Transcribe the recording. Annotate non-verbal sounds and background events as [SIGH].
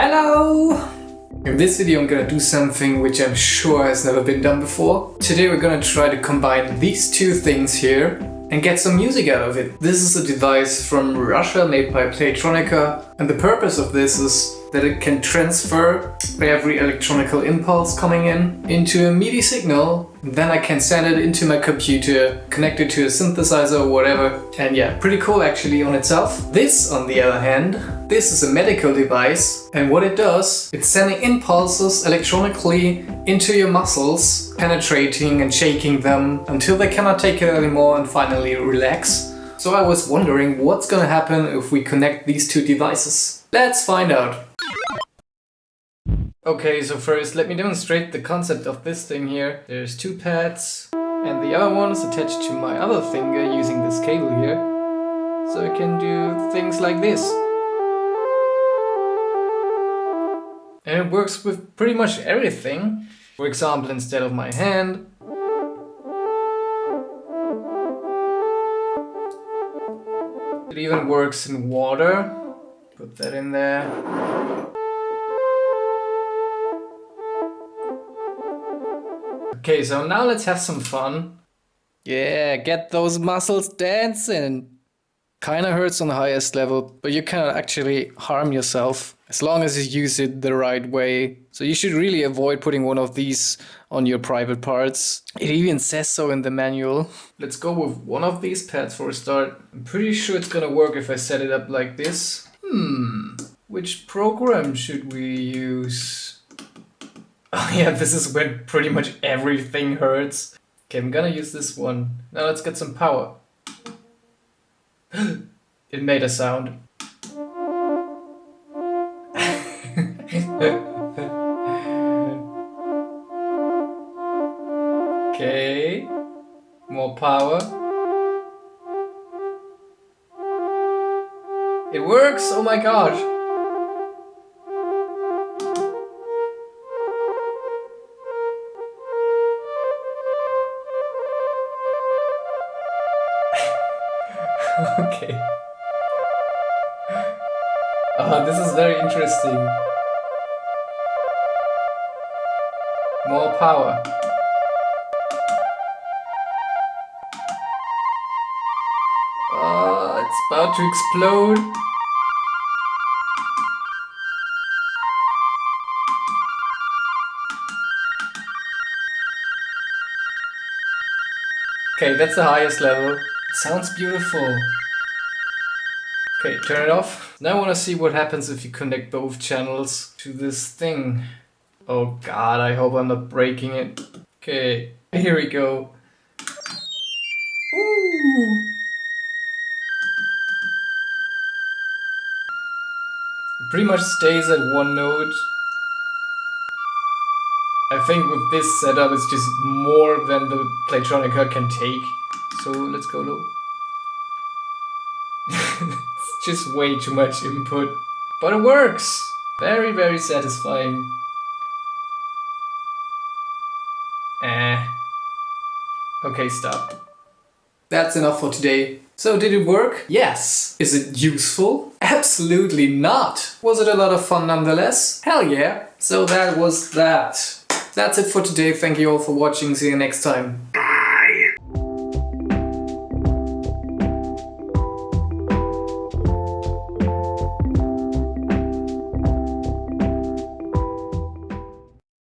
Hello! In this video I'm gonna do something which I'm sure has never been done before. Today we're gonna try to combine these two things here and get some music out of it. This is a device from Russia made by Playtronica and the purpose of this is that it can transfer every electronical impulse coming in into a MIDI signal. Then I can send it into my computer, connect it to a synthesizer or whatever. And yeah, pretty cool actually on itself. This, on the other hand, this is a medical device and what it does, it's sending impulses electronically into your muscles, penetrating and shaking them until they cannot take it anymore and finally relax. So I was wondering what's gonna happen if we connect these two devices. Let's find out. Okay, so first let me demonstrate the concept of this thing here. There's two pads and the other one is attached to my other finger using this cable here. So I can do things like this. And it works with pretty much everything. For example, instead of my hand, it even works in water. Put that in there. Okay, so now let's have some fun. Yeah, get those muscles dancing. Kinda hurts on the highest level, but you cannot actually harm yourself as long as you use it the right way. So you should really avoid putting one of these on your private parts. It even says so in the manual. Let's go with one of these pads for a start. I'm pretty sure it's gonna work if I set it up like this. Hmm, which program should we use? [LAUGHS] Oh yeah, this is when pretty much everything hurts. Okay, I'm gonna use this one. Now let's get some power. [GASPS] it made a sound. Okay, more power. It works! Oh my gosh! [LAUGHS] okay. Oh, this is very interesting. More power. Oh, it's about to explode. Okay, that's the highest level. It sounds beautiful. Okay, turn it off. Now I want to see what happens if you connect both channels to this thing. Oh god, I hope I'm not breaking it. Okay, here we go. Ooh. It pretty much stays at one note. I think with this setup it's just more than the Playtronica can take. So let's go low. [LAUGHS] it's just way too much input. But it works! Very, very satisfying. Eh. Okay, stop. That's enough for today. So did it work? Yes. Is it useful? Absolutely not. Was it a lot of fun nonetheless? Hell yeah. So that was that. That's it for today. Thank you all for watching. See you next time.